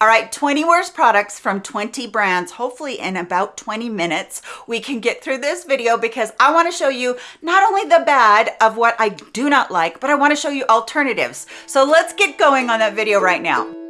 All right, 20 worst products from 20 brands. Hopefully in about 20 minutes, we can get through this video because I wanna show you not only the bad of what I do not like, but I wanna show you alternatives. So let's get going on that video right now.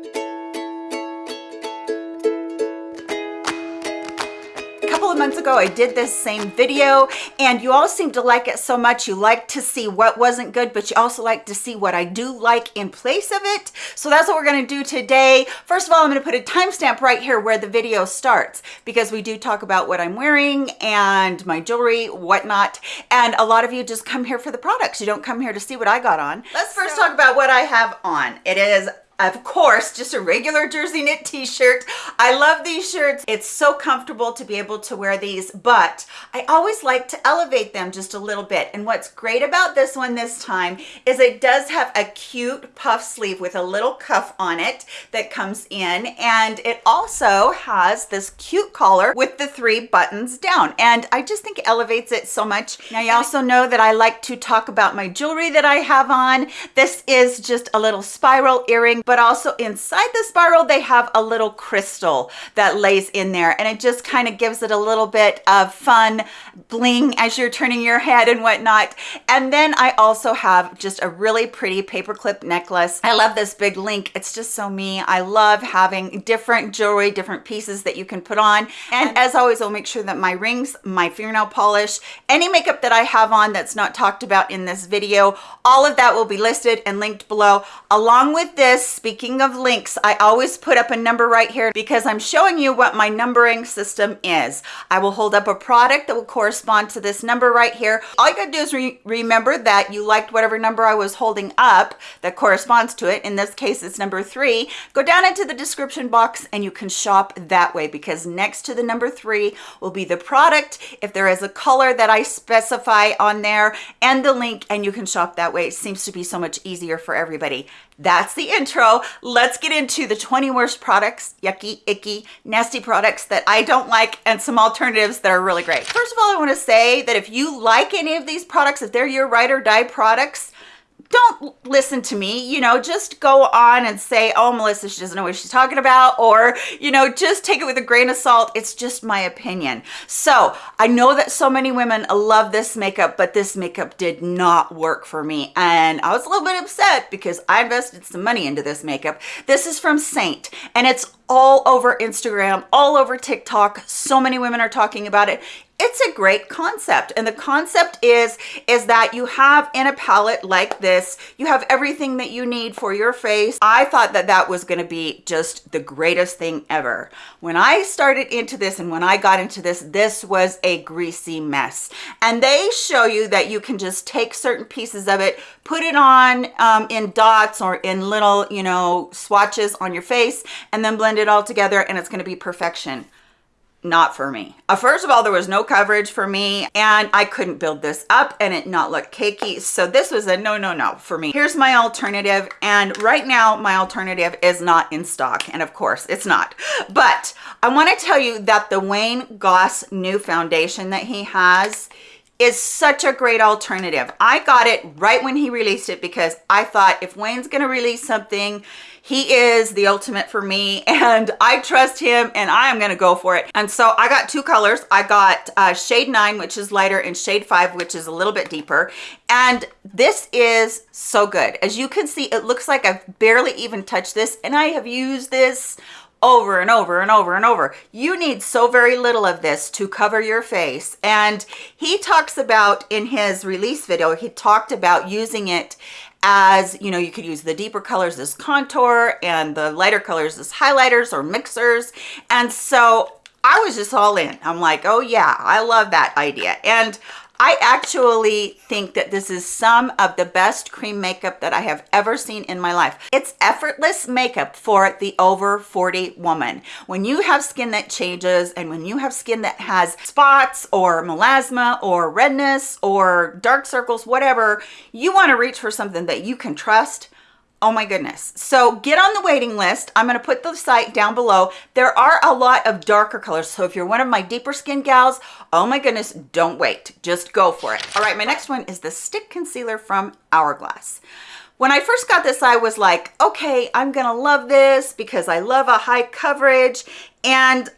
Ago i did this same video and you all seem to like it so much. You like to see what wasn't good but you also like to see what i do like in place of it. So that's what we're going to do today. First of all i'm going to put a timestamp right here where the video starts because we do talk about what i'm wearing and my jewelry whatnot and a lot of you just come here for the products. You don't come here to see what i got on. Let's first so talk about what i have on. It is of course just a regular jersey knit t-shirt. I love these shirts. It's so comfortable to be able to wear these but i always like to elevate them just a little bit. And what's great about this one this time is it does have a cute puff sleeve with a little cuff on it that comes in. And it also has this cute collar with the three buttons down. And i just think it elevates it so much. Now you also know that i like to talk about my jewelry that i have on. This is just a little spiral earring but also inside the spiral, they have a little crystal that lays in there and it just kind of gives it a little bit of fun bling as you're turning your head and whatnot. And then I also have just a really pretty paperclip necklace. I love this big link. It's just so me. I love having different jewelry, different pieces that you can put on. And as always, I'll make sure that my rings, my fingernail polish, any makeup that I have on that's not talked about in this video, all of that will be listed and linked below along with this speaking of links i always put up a number right here because i'm showing you what my numbering system is. I will hold up a product that will correspond to this number right here. All you gotta do is re remember that you liked whatever number i was holding up that corresponds to it. In this case it's number three. Go down into the description box and you can shop that way because next to the number three will be the product if there is a color that i specify on there and the link and you can shop that way. It seems to be so much easier for everybody that's the intro. Let's get into the 20 worst products, yucky, icky, nasty products that I don't like and some alternatives that are really great. First of all, I wanna say that if you like any of these products, if they're your ride or die products, don't listen to me you know just go on and say oh melissa she doesn't know what she's talking about or you know just take it with a grain of salt. It's just my opinion. So i know that so many women love this makeup but this makeup did not work for me. And i was a little bit upset because i invested some money into this makeup. This is from saint and it's all over Instagram, all over TikTok. So many women are talking about it it's a great concept. And the concept is is that you have in a palette like this you have everything that you need for your face. I thought that that was going to be just the greatest thing ever. When i started into this and when i got into this this was a greasy mess. And they show you that you can just take certain pieces of it put it on um, in dots or in little you know swatches on your face and then blend it all together and it's going to be perfection not for me. Uh, first of all, there was no coverage for me and I couldn't build this up and it not look cakey. So this was a no, no, no for me. Here's my alternative. And right now my alternative is not in stock. And of course it's not, but I want to tell you that the Wayne Goss new foundation that he has is such a great alternative. I got it right when he released it because I thought if Wayne's going to release something, he is the ultimate for me and I trust him and I am going to go for it. And so I got two colors. I got uh, shade 9, which is lighter, and shade 5, which is a little bit deeper. And this is so good. As you can see, it looks like I've barely even touched this and I have used this over and over and over and over. You need so very little of this to cover your face. And he talks about in his release video, he talked about using it as you know you could use the deeper colors as contour and the lighter colors as highlighters or mixers. And so i was just all in. I'm like oh yeah i love that idea. And I actually think that this is some of the best cream makeup that I have ever seen in my life. It's effortless makeup for the over 40 woman. When you have skin that changes and when you have skin that has spots or melasma or redness or dark circles, whatever, you wanna reach for something that you can trust Oh my goodness. So get on the waiting list. I'm going to put the site down below. There are a lot of darker colors. So if you're one of my deeper skin gals, oh my goodness, don't wait. Just go for it. All right, my next one is the stick concealer from Hourglass. when I first got this, I was like, okay, I'm gonna love this because I love a high coverage. And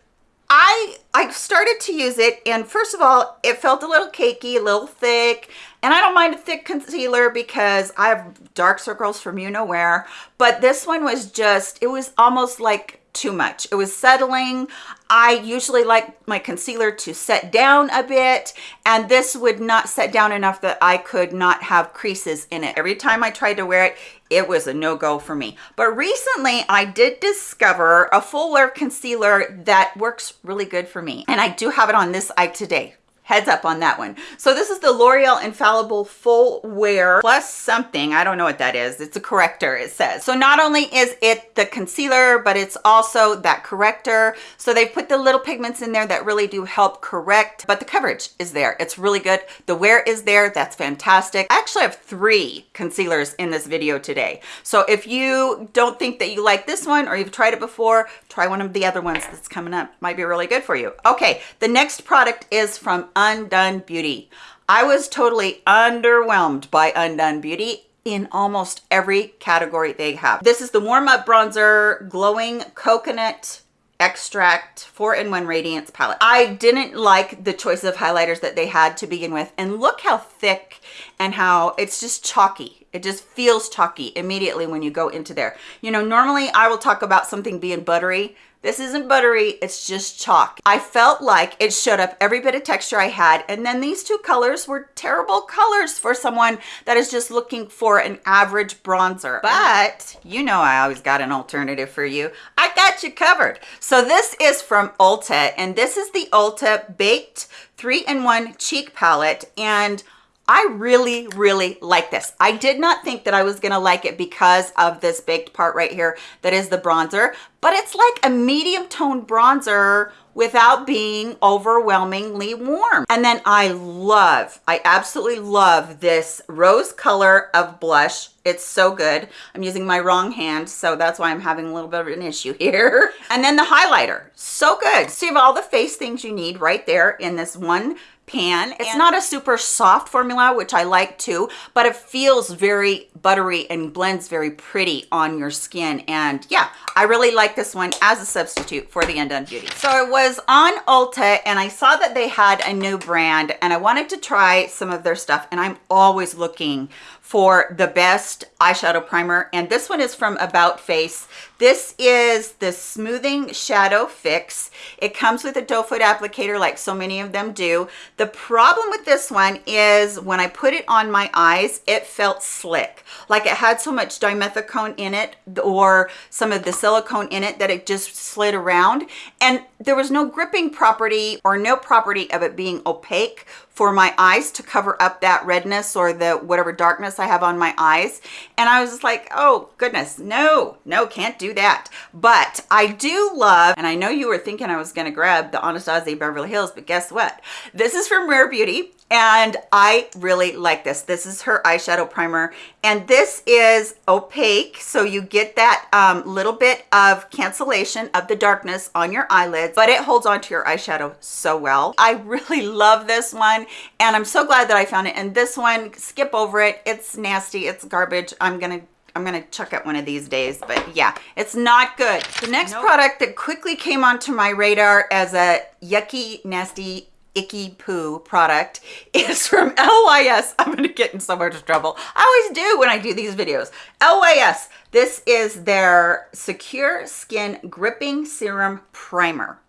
I I started to use it and first of all, it felt a little cakey, a little thick, and I don't mind a thick concealer because I have dark circles from you know where, but this one was just, it was almost like too much. It was settling. I usually like my concealer to set down a bit and this would not set down enough that I could not have creases in it. Every time I tried to wear it, it was a no-go for me. But recently I did discover a full wear concealer that works really good for me. And I do have it on this eye today heads up on that one. So this is the L'Oreal Infallible Full Wear plus something. I don't know what that is. It's a corrector, it says. So not only is it the concealer, but it's also that corrector. So they put the little pigments in there that really do help correct, but the coverage is there. It's really good. The wear is there. That's fantastic. I actually have three concealers in this video today. So if you don't think that you like this one or you've tried it before, try one of the other ones that's coming up. Might be really good for you. Okay, the next product is from Undone Beauty. I was totally underwhelmed by Undone Beauty in almost every category they have. This is the Warm Up Bronzer Glowing Coconut extract 4-in-1 radiance palette i didn't like the choice of highlighters that they had to begin with and look how thick and how it's just chalky it just feels chalky immediately when you go into there you know normally i will talk about something being buttery this isn't buttery, it's just chalk. I felt like it showed up every bit of texture I had. And then these two colors were terrible colors for someone that is just looking for an average bronzer. But you know I always got an alternative for you. I got you covered. So this is from Ulta and this is the Ulta Baked 3-in-1 Cheek Palette. And I really, really like this. I did not think that I was gonna like it because of this baked part right here that is the bronzer, but it's like a medium tone bronzer without being overwhelmingly warm. And then I love, I absolutely love this rose color of blush. It's so good. I'm using my wrong hand, so that's why I'm having a little bit of an issue here. And then the highlighter, so good. So you have all the face things you need right there in this one pan. It's not a super soft formula, which I like too, but it feels very buttery and blends very pretty on your skin. And yeah, I really like this one as a substitute for the Undone Beauty. So it was on Ulta and I saw that they had a new brand and I wanted to try some of their stuff and I'm always looking for the best eyeshadow primer and this one is from about face. This is the smoothing shadow fix. It comes with a doe foot applicator like so many of them do. The problem with this one is when i put it on my eyes it felt slick. Like it had so much dimethicone in it or some of the silicone in it that it just slid around. And there was no gripping property or no property of it being opaque for my eyes to cover up that redness or the whatever darkness I have on my eyes. And I was just like, oh goodness, no, no, can't do that. But I do love, and I know you were thinking I was gonna grab the Anastasia Beverly Hills, but guess what? This is from Rare Beauty and I really like this. This is her eyeshadow primer and this is opaque so you get that um, little bit of cancellation of the darkness on your eyelids but it holds on to your eyeshadow so well. I really love this one and I'm so glad that I found it and this one skip over it. It's nasty. It's garbage. I'm gonna I'm gonna chuck it one of these days, but yeah, it's not good. The next nope. product that quickly came onto my radar as a yucky, nasty icky poo product is from LYS. I'm going to get in so much trouble. I always do when I do these videos. LYS, this is their Secure Skin Gripping Serum Primer.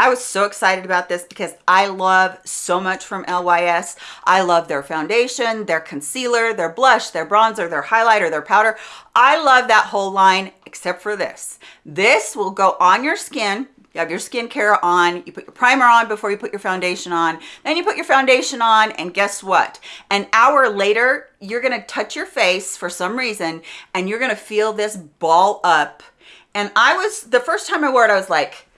I was so excited about this because I love so much from LYS. I love their foundation, their concealer, their blush, their bronzer, their highlighter, their powder. I love that whole line except for this. This will go on your skin you have your skincare on, you put your primer on before you put your foundation on, then you put your foundation on, and guess what? An hour later, you're gonna touch your face for some reason, and you're gonna feel this ball up. And I was, the first time I wore it, I was like,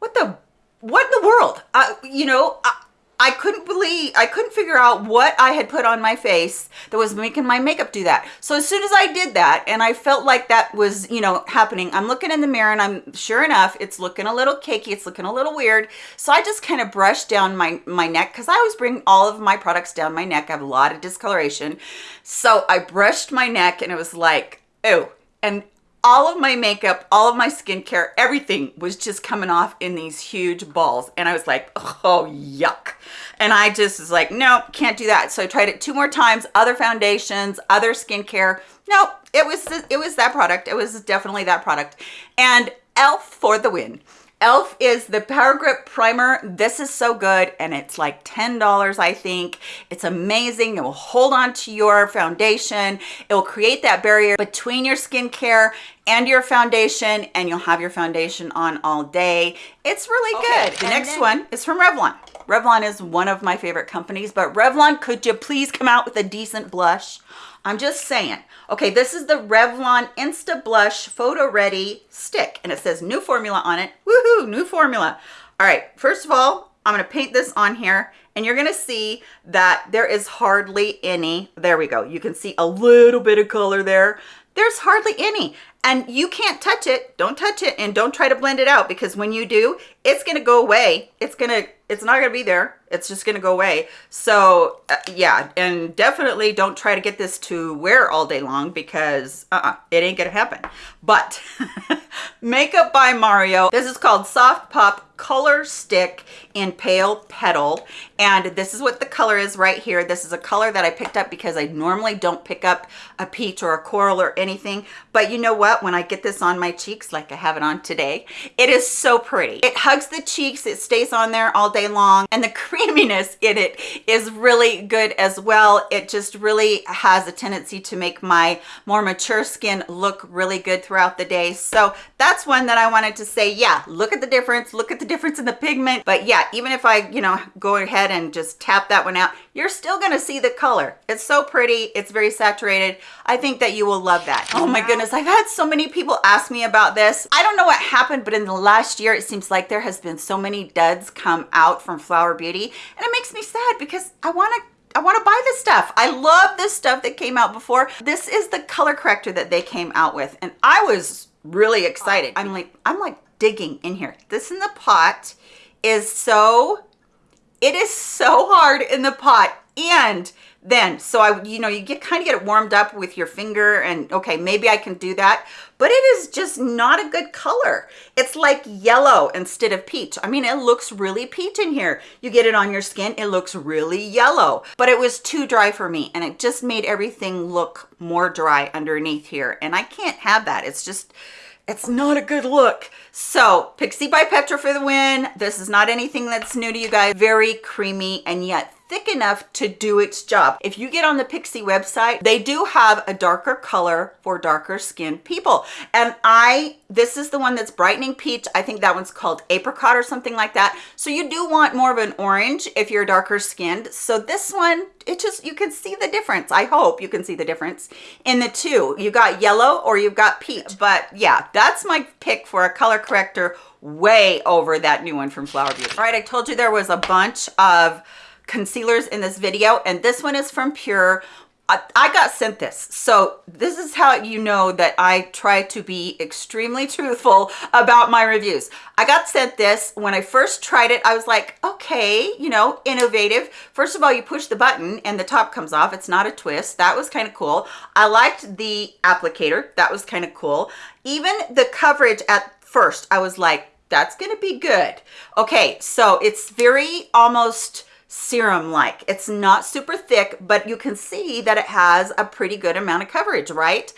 what the, what in the world? Uh, you know, I, I couldn't believe, I couldn't figure out what I had put on my face that was making my makeup do that. So as soon as I did that and I felt like that was, you know, happening, I'm looking in the mirror and I'm sure enough, it's looking a little cakey. It's looking a little weird. So I just kind of brushed down my, my neck because I always bring all of my products down my neck. I have a lot of discoloration. So I brushed my neck and it was like, oh, and all of my makeup, all of my skincare, everything was just coming off in these huge balls. And I was like, oh, yuck. And I just was like, no, can't do that. So I tried it two more times, other foundations, other skincare. No, it was, it was that product. It was definitely that product. And e.l.f. for the win e.l.f. is the Power Grip Primer. This is so good and it's like $10, I think. It's amazing. It will hold on to your foundation. It will create that barrier between your skincare and your foundation and you'll have your foundation on all day. It's really okay, good. The next then one is from Revlon. Revlon is one of my favorite companies, but Revlon, could you please come out with a decent blush? I'm just saying. Okay, this is the Revlon Insta Blush Photo Ready Stick, and it says new formula on it. Woohoo, new formula. All right, first of all, I'm gonna paint this on here, and you're gonna see that there is hardly any, there we go. You can see a little bit of color there. There's hardly any and you can't touch it. Don't touch it and don't try to blend it out because when you do it's to go away. It's to it's not to be there. It's just to go away. So uh, yeah and definitely don't try to get this to wear all day long because uh, -uh it ain't gonna happen. But makeup by mario. This is called soft pop color stick in pale petal. And this is what the color is right here. This is a color that i picked up because i normally don't pick up a peach or a coral or anything. But you know what when i get this on my cheeks like i have it on today. It is so pretty. It hugs the cheeks. It stays on there all day long. And the creaminess in it is really good as well. It just really has a tendency to make my more mature skin look really good throughout the day. So that's one that i wanted to say yeah look at the difference. Look at the difference in the pigment. But yeah even if i you know go ahead and just tap that one out you're still going to see the color it's so pretty it's very saturated i think that you will love that oh my goodness i've had so many people ask me about this i don't know what happened but in the last year it seems like there has been so many duds come out from flower beauty and it makes me sad because i want to I want to buy this stuff. I love this stuff that came out before. This is the color corrector that they came out with. And I was really excited. I'm like, I'm like digging in here. This in the pot is so, it is so hard in the pot. And then, so I, you know, you get kind of get it warmed up with your finger and okay, maybe I can do that, but it is just not a good color. It's like yellow instead of peach. I mean, it looks really peach in here. You get it on your skin, it looks really yellow, but it was too dry for me and it just made everything look more dry underneath here. And I can't have that. It's just, it's not a good look. So Pixi by Petra for the win. This is not anything that's new to you guys. Very creamy and yet thick enough to do its job. If you get on the Pixi website, they do have a darker color for darker skinned people. And I, this is the one that's brightening peach. I think that one's called apricot or something like that. So you do want more of an orange if you're darker skinned. So this one, it just, you can see the difference. I hope you can see the difference in the two. You got yellow or you've got peach. But yeah, that's my pick for a color corrector way over that new one from Flower Beauty. All right, I told you there was a bunch of concealers in this video and this one is from Pure. I, got sent this. So this is how you know that I try to be extremely truthful about my reviews. I got sent this. When I first tried it, I was like, okay, you know, innovative. First of all, you push the button and the top comes off. It's not a twist. That was kind of cool. I liked the applicator. That was kind of cool. Even the coverage at first, I was like, that's going to be good. Okay, so it's very almost serum like it's not super thick but you can see that it has a pretty good amount of coverage right?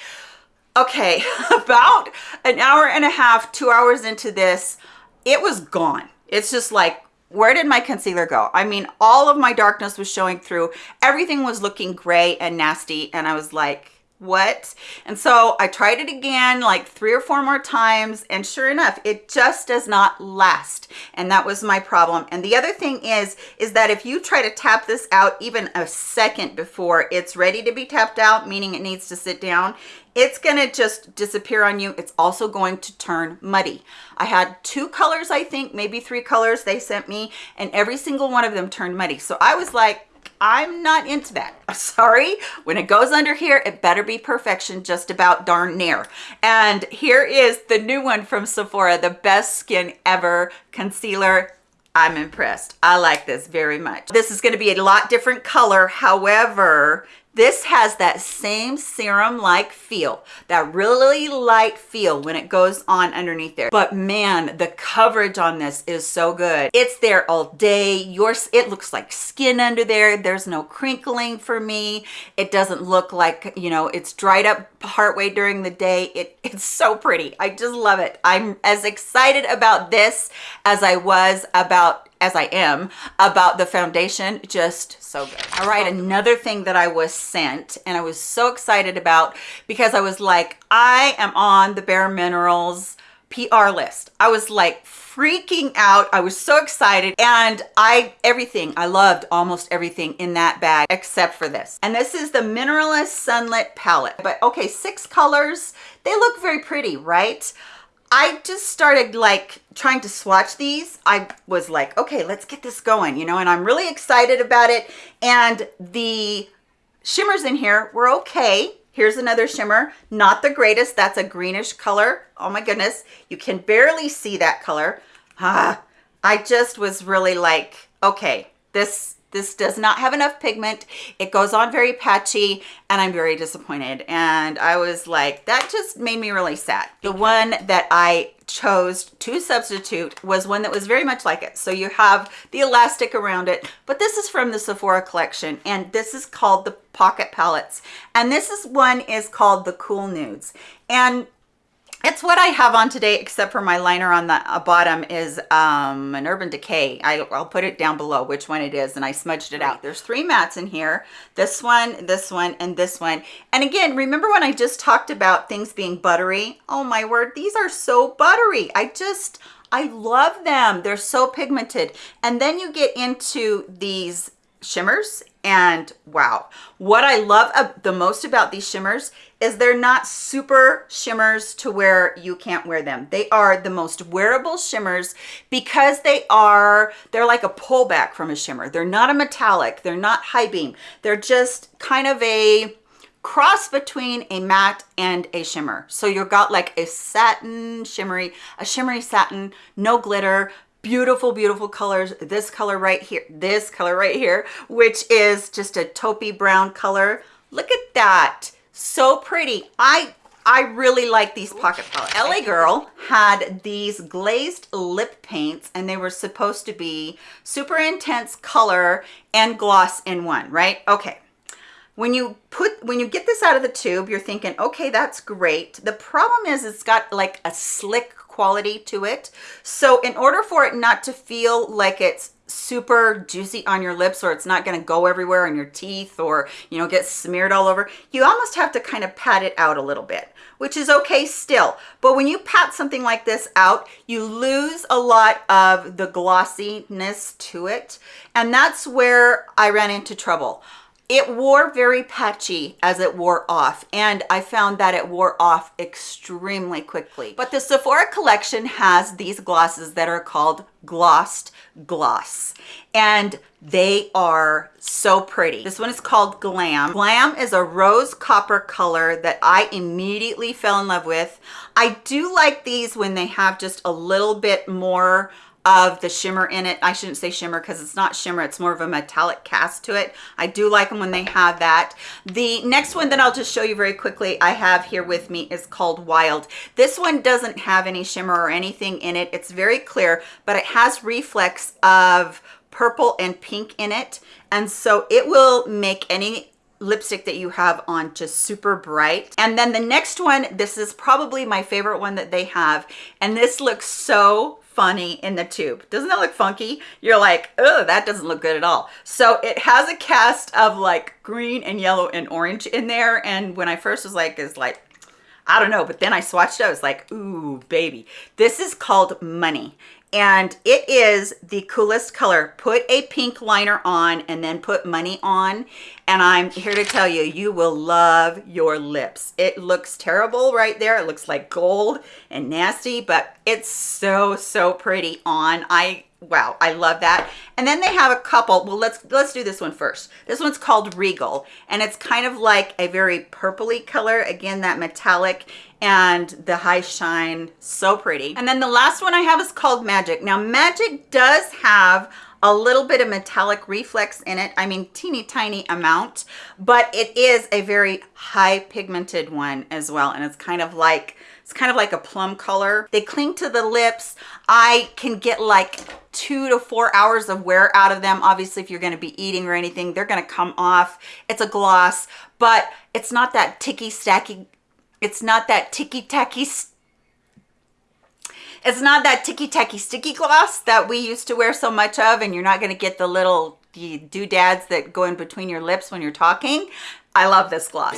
Okay about an hour and a half two hours into this it was gone. It's just like where did my concealer go? I mean all of my darkness was showing through. Everything was looking gray and nasty and i was like what? And so I tried it again like three or four more times and sure enough, it just does not last. And that was my problem. And the other thing is, is that if you try to tap this out even a second before it's ready to be tapped out, meaning it needs to sit down, it's gonna just disappear on you. It's also going to turn muddy. I had two colors, I think, maybe three colors they sent me, and every single one of them turned muddy. So I was like, I'm not into that. Sorry, when it goes under here, it better be perfection just about darn near. And here is the new one from Sephora, the best skin ever concealer. I'm impressed. I like this very much. This is gonna be a lot different color. However, this has that same serum-like feel, that really light feel when it goes on underneath there. But man, the coverage on this is so good. It's there all day. Yours, it looks like skin under there. There's no crinkling for me. It doesn't look like, you know, it's dried up partway during the day. It, it's so pretty. I just love it. I'm as excited about this as I was about as I am about the foundation just so good. All right another thing that I was sent and I was so excited about because I was like I am on the Bare Minerals PR list. I was like freaking out. I was so excited and I everything I loved almost everything in that bag except for this. And this is the Mineralist Sunlit palette. But okay six colors. They look very pretty right I just started like trying to swatch these. I was like, okay, let's get this going, you know, and I'm really excited about it. And the shimmers in here were okay. Here's another shimmer, not the greatest. That's a greenish color. Oh my goodness, you can barely see that color. Ah, I just was really like, okay, this this does not have enough pigment. It goes on very patchy and I'm very disappointed. And I was like, that just made me really sad. The one that I chose to substitute was one that was very much like it. So you have the elastic around it, but this is from the Sephora collection and this is called the Pocket Palettes. And this is one is called the Cool Nudes. And it's what I have on today, except for my liner on the uh, bottom is um, an Urban Decay. I, will put it down below which one it is, and I smudged it out. There's three mats in here. This one, this one, and this one. And again, remember when I just talked about things being buttery? Oh my word, these are so buttery. I just, I love them. They're so pigmented. And then you get into these shimmers and wow. What i love the most about these shimmers is they're not super shimmers to where you can't wear them. They are the most wearable shimmers because they are they're like a pullback from a shimmer. They're not a metallic. They're not high beam. They're just kind of a cross between a matte and a shimmer. So you've got like a satin shimmery a shimmery satin no glitter beautiful beautiful colors this color right here this color right here which is just a taupey brown color look at that so pretty i I really like these pocket palettes. LA Girl had these glazed lip paints and they were supposed to be super intense color and gloss in one, right? Okay. When you put, when you get this out of the tube, you're thinking, okay, that's great. The problem is it's got like a slick quality to it. So in order for it not to feel like it's super juicy on your lips or it's not going to go everywhere on your teeth or you know get smeared all over you almost have to kind of pat it out a little bit which is okay still. But when you pat something like this out you lose a lot of the glossiness to it. And that's where i ran into trouble it wore very patchy as it wore off and I found that it wore off extremely quickly. But the Sephora collection has these glosses that are called glossed gloss and they are so pretty. This one is called Glam. Glam is a rose copper color that I immediately fell in love with. I do like these when they have just a little bit more of the shimmer in it. I shouldn't say shimmer because it's not shimmer. It's more of a metallic cast to it. I do like them when they have that. The next one that I'll just show you very quickly I have here with me is called Wild. This one doesn't have any shimmer or anything in it. It's very clear, but it has reflex of purple and pink in it. And so it will make any lipstick that you have on just super bright and then the next one this is probably my favorite one that they have and this looks so funny in the tube. Doesn't that look funky? You're like, oh, that doesn't look good at all. So it has a cast of like green and yellow and orange in there. And when I first was like, is like, I don't know, but then I swatched it, I was like, ooh, baby. This is called Money and it is the coolest color. Put a pink liner on and then put money on. And I'm here to tell you, you will love your lips. It looks terrible right there. It looks like gold and nasty, but it's so, so pretty on. I wow i love that. And then they have a couple well let's let's do this one first. This one's called regal and it's kind of like a very purpley color again that metallic and the high shine so pretty. And then the last one i have is called magic. Now magic does have a little bit of metallic reflex in it. I mean teeny tiny amount but it is a very high pigmented one as well and it's kind of like it's kind of like a plum color. They cling to the lips. I can get like two to four hours of wear out of them. Obviously if you're going to be eating or anything they're going to come off. It's a gloss but it's not that ticky stacky it's not that ticky-tacky it's not that ticky-tacky sticky gloss that we used to wear so much of and you're not going to get the little the doodads that go in between your lips when you're talking. I love this gloss.